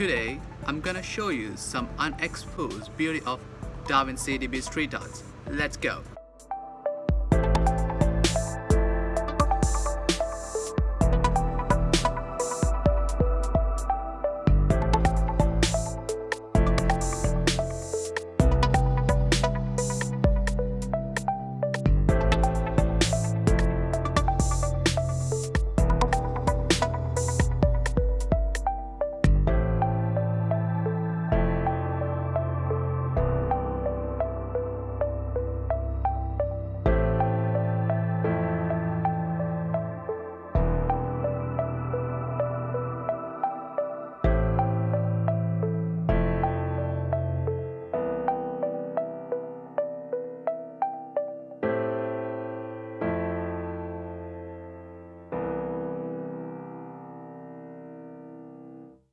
Today, I'm gonna show you some unexposed beauty of Darwin DB Street Arts. Let's go!